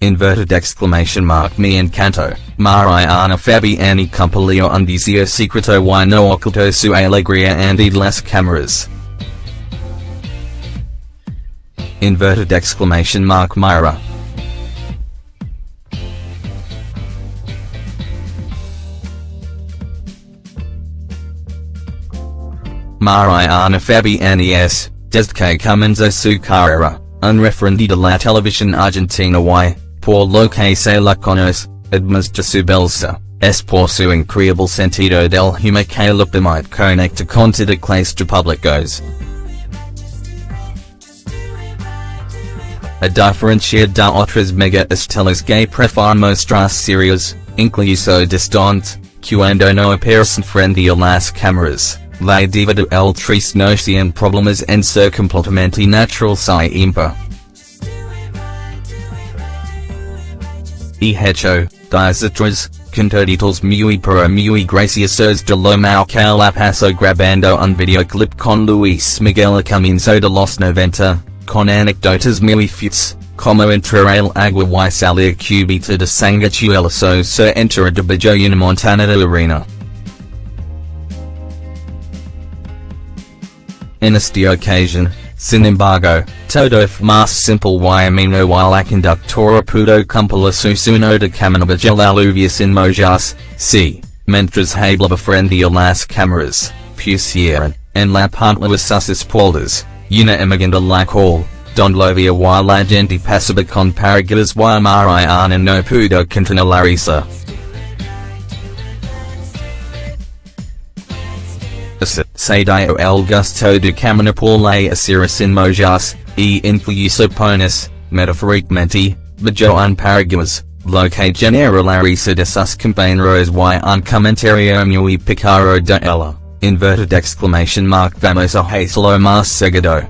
inverted exclamation mark me encanto, Mariana Fabbiani Compilio undizio secreto y no oculto su alegria and las cameras. Inverted exclamation mark Myra. Mariana Fabbiani S, desde que comenzó su carrera, unreferendida la televisión argentina y, por lo que se la conoce, su belsa, es por su increíble sentido del humor que lo permite conectar con toda clase de públicos. A diferencia de otras mega estelas que prefieren mostrar serios, incluso distante, cuando no aparecen frente a las cámaras. La diva de el tres no tiene problemas en ser completamente natural siempre. Y hecho, desastres, contaditos muy pero muy graciosos de lo mal que la grabando un videoclip con Luis Miguel a comienzo de los 90, con anécdotas muy futs, como entrar el agua y salir cubita de sanguijueloso se entera de bajo una montana de arena. En esta ocasión, sin embargo, todo más simple y ameno y la conductora pudo cumplir su sueño de caminar de la lluvia sin mojas, sí, mientras hablaba frente las cámaras, pusieron, en la pantalla sus espaldas, una imagen de la cual, don lo via y la gente pasaba con paraguas y Mariana no pudo contener la risa. Se dio el gusto de la acera sin mojas, e incluso pones, metaforicamente, bajo un paraguas, lo que genera de sus compañeros y un comentario muy picaro de ella, inverted exclamation mark vamos a hacerlo más seguido.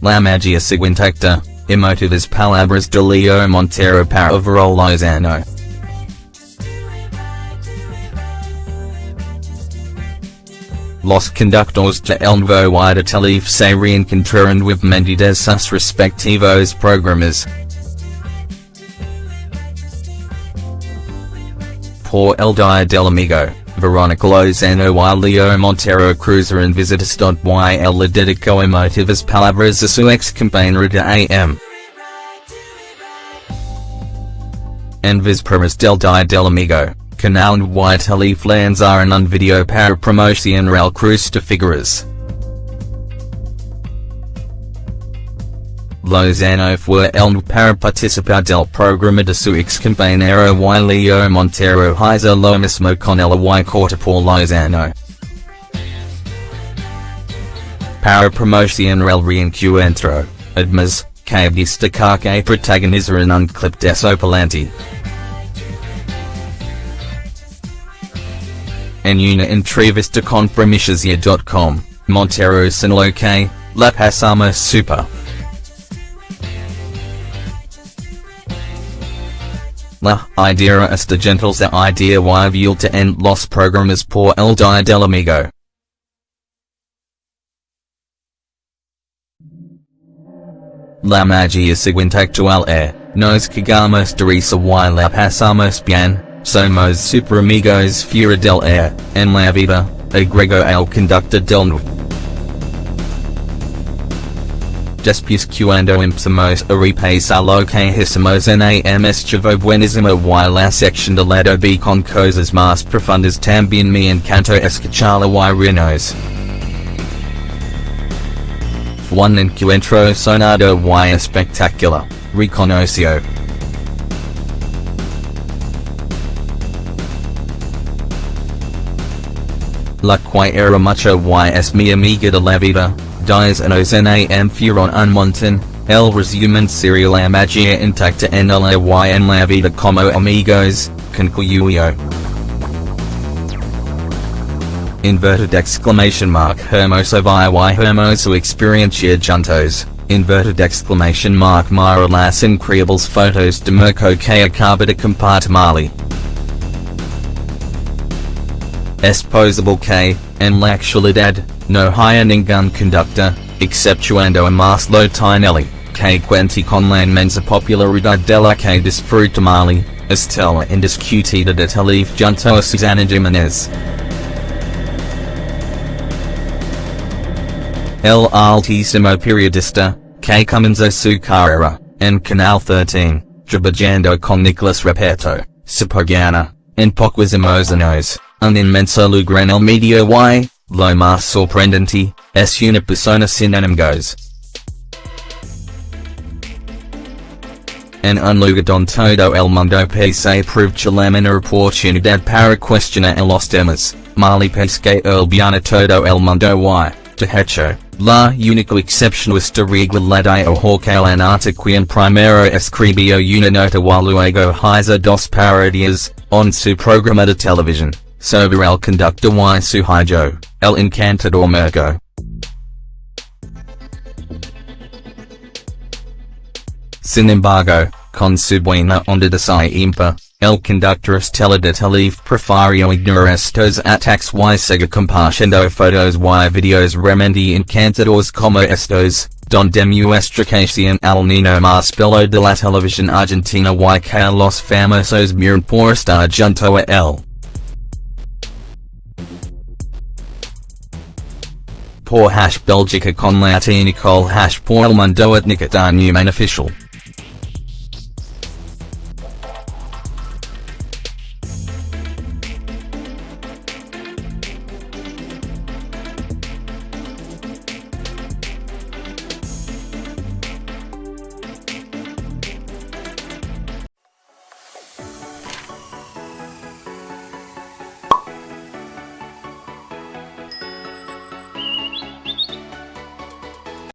La magia siguiente, emotivas palabras de Leo Montero para overall Los conductores de El Nuevo y de Telefe se reencontraron with de sus respectivos programas. Por el Dia del Amigo, Veronica Lozano y Leo Montero cruzaron visitas y él le dedicó emotivas palabras a su ex compañera de AM. En vísperas del Dia del Amigo, Canal y Telefe lanzaron un video para promocionar el cruce de figuras. Lozano fue el para participar del programa de su ex compañero y Leo Montero hizo lo mismo con el y corta por Lozano. Para promocionar el reencuentro, además, cabe destacar que protagonizaron un clip desopilante. En una entrevista con PrimiciasYa.com, Montero señaló que, la pasamos super. La idea esta gentil se idea y vuelta en los programas por el dia del amigo. La magia siguiente actual e, nos quedamos de risa y la pasamos bien, Somos super amigos fuera del air, en la vida, agrego al conductor del nu. Después cuando empezamos a repasar lo que hicimos en AMS Chavo Buenísimo y la sección de lado B con cosas más profundas también me encantó escucharla y renos. Un encuentro sonado y espectacular, reconoció. La era mucho y es mi amiga de la vida, dies nos en am fueron un montón, el resumen sería la magia intacta en la y en la vida como amigos, concluyó. Inverted exclamation mark hermoso y hermoso experiencia juntos, inverted exclamation mark mira las increíbles fotos de Mirko que acaba de compartir es posible K, en la no haya ningún conductor, exceptuando a Marcelo Tinelli, que cuente con la inmensa popularidad de la que disfruta Marley, Estela indiscutida de Telefe junto a Susana Giménez. El altísimo periodista, que comenzó su carrera, en Canal 13, trabajando con Nicolas Repetto, Sapogana, en poquísimos años, un en el medio y, lo más sorprendente, es una persona sin enemigos. En un lugar don todo el mundo pese aprovechar la menor oportunidad para cuestionar a los temas, Marley pesque el bien todo el mundo y, hecho, la única excepción esta regla la dio Jorge Lanata quien primero escribió una nota y luego hizo dos parodias, on su programa de televisión, sobre el conductor y su hijo, el encantador Mirko. Sin embargo, con su buena onda de siempre, el conductor Estela de Telefe prefirió ignorar estos ataques y sigue fotos y videos realmente encantadores como estos, donde muestra ocasión al niño más bello de la televisión argentina y que los famosos miran por estar junto a él. Por hash Belgica con la Nicole hash por el mundo etnica Newman official.